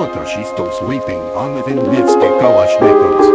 Piotr she stops weeping on within midst the Kalashnikov